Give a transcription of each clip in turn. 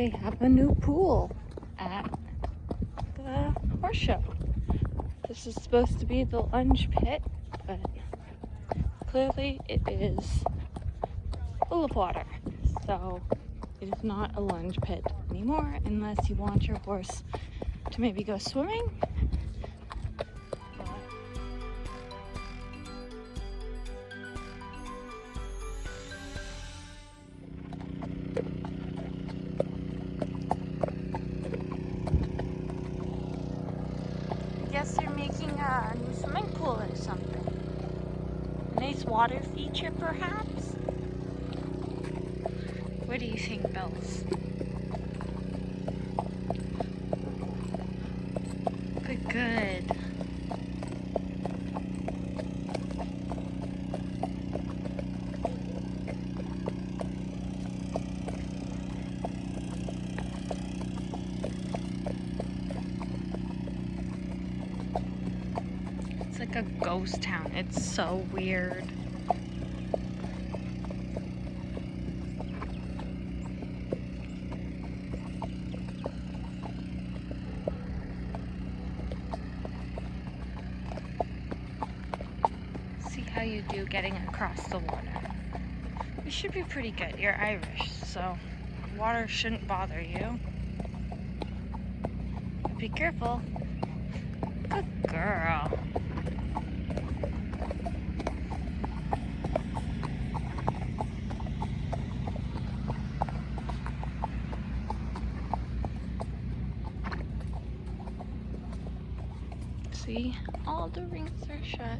they have a new pool at the horse show. This is supposed to be the lunge pit, but clearly it is full of water. So it is not a lunge pit anymore unless you want your horse to maybe go swimming a new swimming pool or something. Nice water feature, perhaps? What do you think, Bells? Good, good. like a ghost town. It's so weird. See how you do getting across the water. You should be pretty good. You're Irish, so water shouldn't bother you. Be careful. Good girl. see all the rings are shut.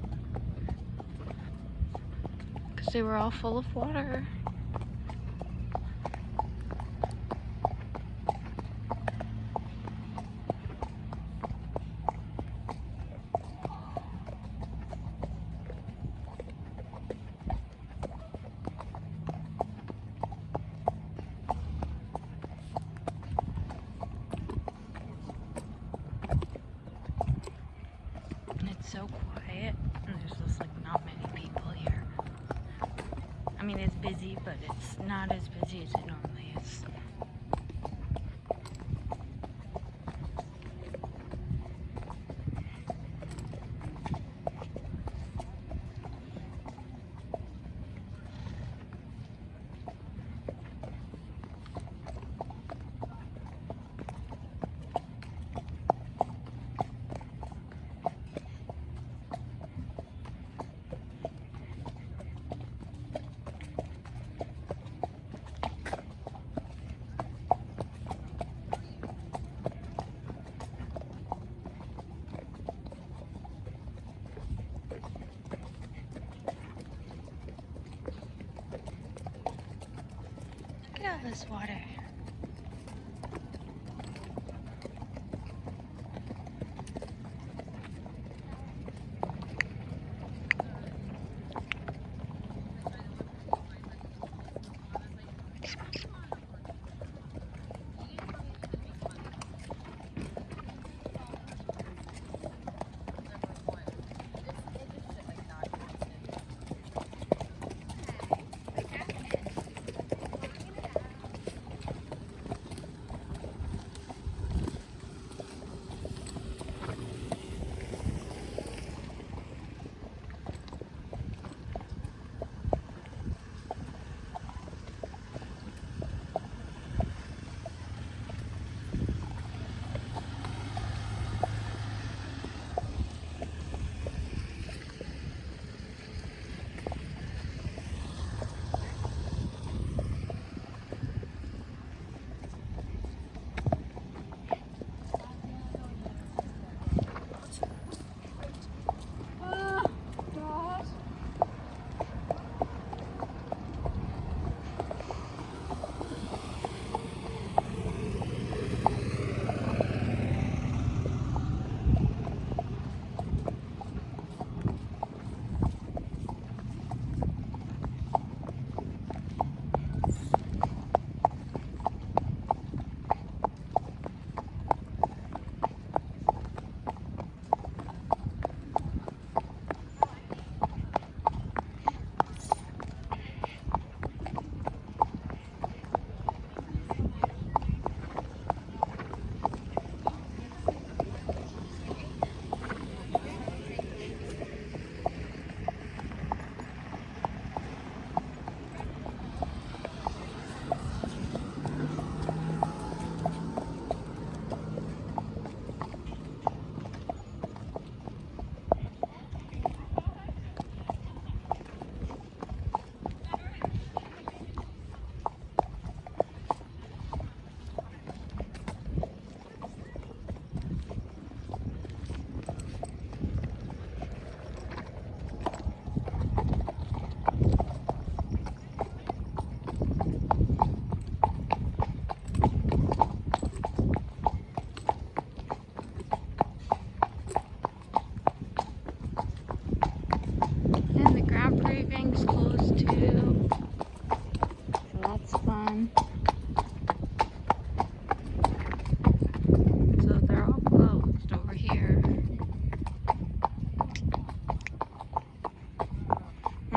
Because they were all full of water so quiet and there's just like not many people here. I mean it's busy but it's not as busy as it normally is. this water.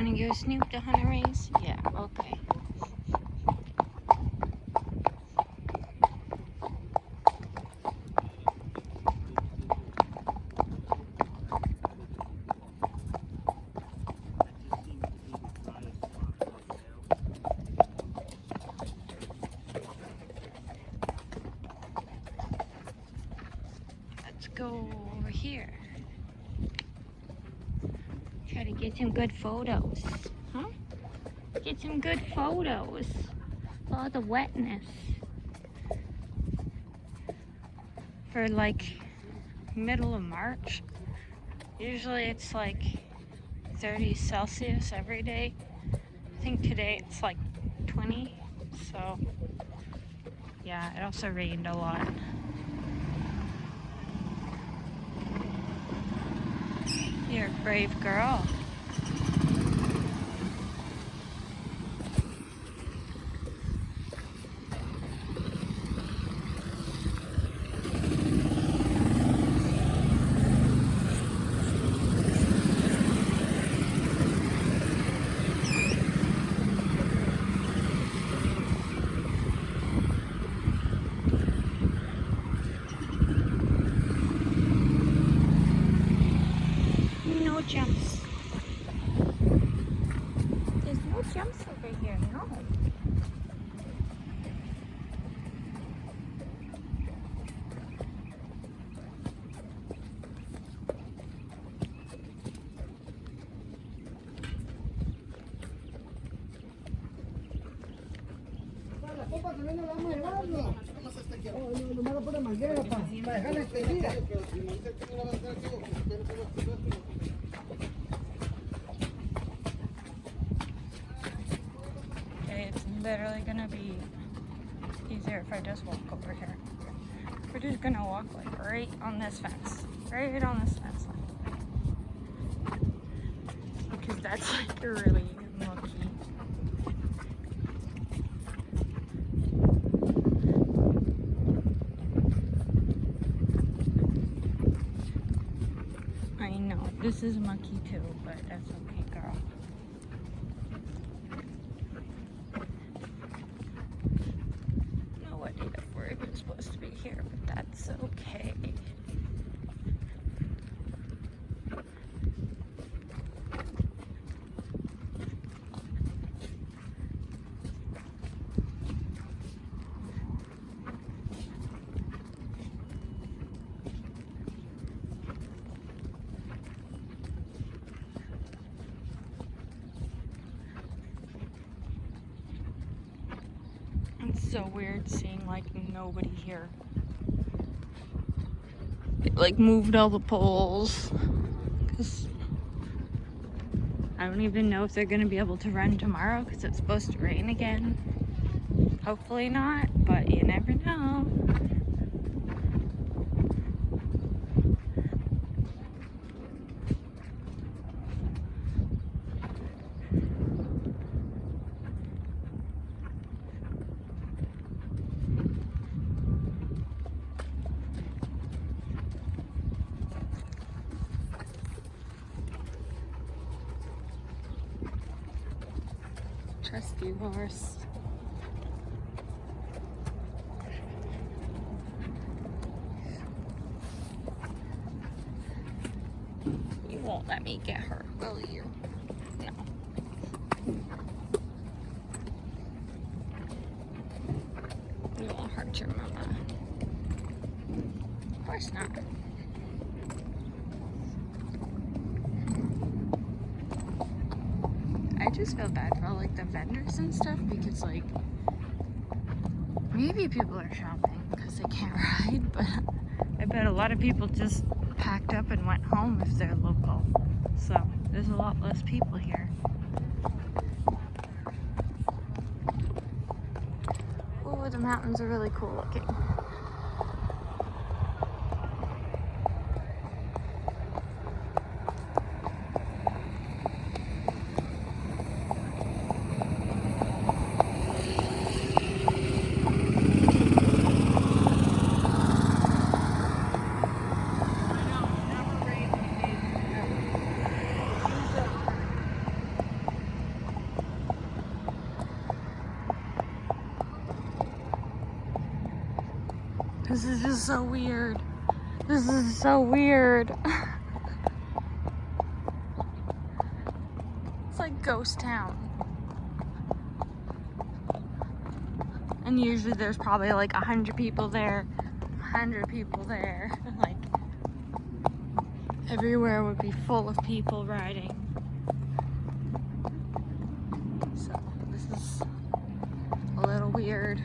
All this water. the hunter race? Yeah, okay. Let's go over here. To get some good photos. Huh? Get some good photos. All the wetness. For like middle of March. Usually it's like 30 Celsius every day. I think today it's like 20. So yeah, it also rained a lot. You're a brave girl. no. La copa también la vamos llevando. Oh, nomás la pone manguera para me dice que no la va a hacer, digo, literally gonna be easier if I just walk over here. We're just gonna walk like right on this fence. Right on this fence line. Because that's like really mucky. I know, this is mucky too, but that's okay, girl. No idea if we're even supposed to be here, but that's okay. It's so weird seeing like nobody here. Like moved all the poles. Cause I don't even know if they're gonna be able to run tomorrow because it's supposed to rain again. Hopefully not, but you never know. Trusty horse. You won't let me get her, will you? No. You won't hurt your mama. Of course not. I just feel bad for like the vendors and stuff because like maybe people are shopping because they can't ride, but I bet a lot of people just packed up and went home if they're local. So there's a lot less people here. Oh, the mountains are really cool looking. This is just so weird. This is so weird. it's like ghost town. And usually there's probably like a hundred people there, a hundred people there. Like everywhere would be full of people riding. So this is a little weird.